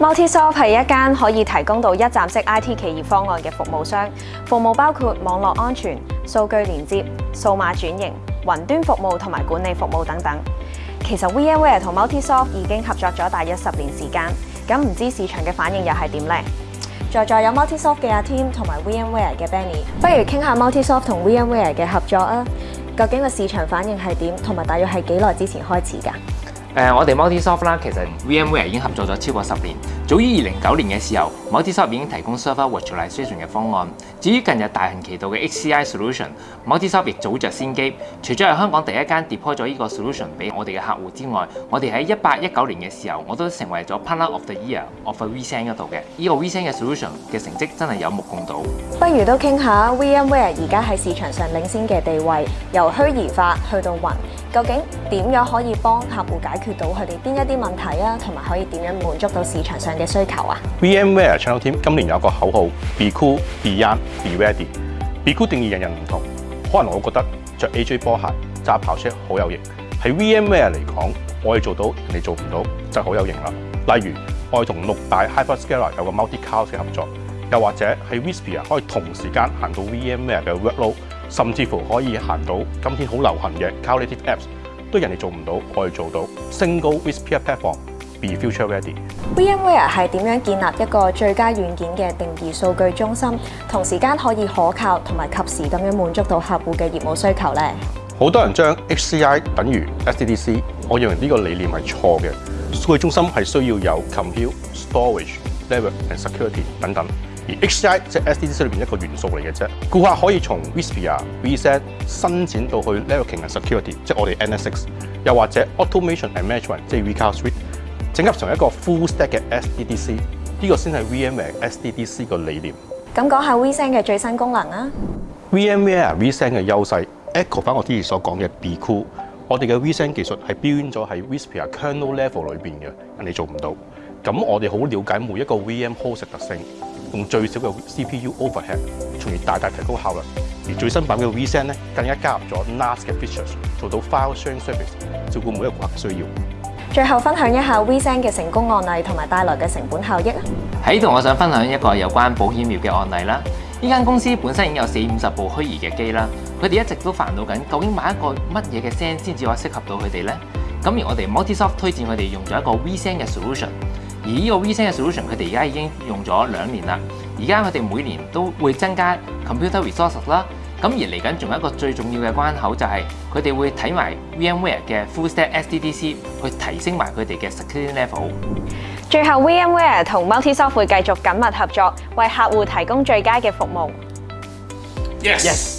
m o l t i s o f t 系一间可以提供到一站式 IT 企业方案嘅服务商，服务包括网络安全、数据连接、数码转型、云端服务同埋管理服务等等。其实 VMware 同 m o l t i s o f t 已经合作咗大约十年时间，咁唔知市场嘅反应又系点呢？在座有 m o l t i s o f t 嘅阿 Tim 同埋 VMware 嘅 Benny，不如倾下 m o l t i s o f t 同 VMware 嘅合作啊？究竟个市场反应系点？同埋大约系几耐之前开始噶？誒，我哋 m u l t i s o f t 啦，其實 VMware 已經合作咗超過十年。早於二零九年嘅時候 m u l t i s o f t 已經提供 Server Virtualization 嘅方案。至於近日大行其道嘅 HCI s o l u t i o n m u l t i s o f t 亦早著先機。除咗係香港第一間 deploy 咗呢個 Solution 俾我哋嘅客户之外，我哋喺一八一九年嘅時候，我都成為咗 p t n e r of the Year of the e a r 嗰度嘅呢個 v n 嘅 Solution 嘅成績真係有目共睹。不如都傾下 VMware 而家喺市場上領先嘅地位，由虛擬化去到雲，究竟點樣可以幫客户解決？到佢哋邊一啲問題啊，同埋可以點樣滿足到市場上嘅需求啊？VMware Channel Team 今年有個口號：Be cool, be young, be ready。Be cool 定義人人唔同，可能我覺得着 AJ 波鞋揸跑車好有型。喺 VMware 嚟講，我哋做到人哋做唔到，就好有型啦。例如，我哋同六大 hyperscaler 有個 multi-cloud 嘅合作，又或者喺 w h i s p e r 可以同時間行到 VMware 嘅 workload，甚至乎可以行到今天好流行嘅 cloud native apps。對人哋做唔到，我哋做到。Single i s p r Platform be future ready。VMware 系點樣建立一個最佳軟件嘅定義數據中心，同時間可以可靠同埋及時咁樣滿足到客户嘅業務需求呢？好多人將 HCI 等於 SDC，我認為呢個理念係錯嘅。數據中心係需要有 compute、storage、level and security 等等。而 HCI 即系 SDC 里边一個元素嚟嘅啫。顧客可以從 i s p r VSET 伸展到去 Networking and Security，即係我哋 NSX，又或者 Automation Management，即係 VCloud Suite，整合成一個 full stack 嘅 SDC d。呢個先係 VMware SDC d 個理念。咁講下 VSET 嘅最新功能啊。VMware VSET 嘅優勢 echo 翻我之前所講嘅 be cool。我哋嘅 VSET 技術係編咗喺 w i s p r kernel level 裏面嘅，人哋做唔到。咁我哋好了解每一個 VM host 特性。用最少嘅 CPU overhead，從而大大提高效率。而最新版嘅 V-SAN 咧，更加加入咗 Nas 嘅 features，做到 file sharing service，照顧每一個需要。最後分享一下 V-SAN 嘅成功案例同埋帶來嘅成本效益喺度我想分享一個有關保險業嘅案例啦。呢間公司本身已經有四五十部虛擬嘅機啦，佢哋一直都煩惱緊，究竟買一個乜嘢嘅 s n 先至可以適合到佢哋咧？咁而我哋 m u l t i s o f t 推薦佢哋用咗一個 V-SAN 嘅 solution。而呢個 WeChat 嘅 solution，佢哋而家已經用咗兩年啦。而家佢哋每年都會增加 computer resource s 啦。咁而嚟緊仲有一個最重要嘅關口，就係佢哋會睇埋 VMware 嘅 Full Stack s d d c 去提升埋佢哋嘅 security level。最後，VMware 同 m u l t i s o f t 會繼續緊密合作，為客户提供最佳嘅服務。Yes。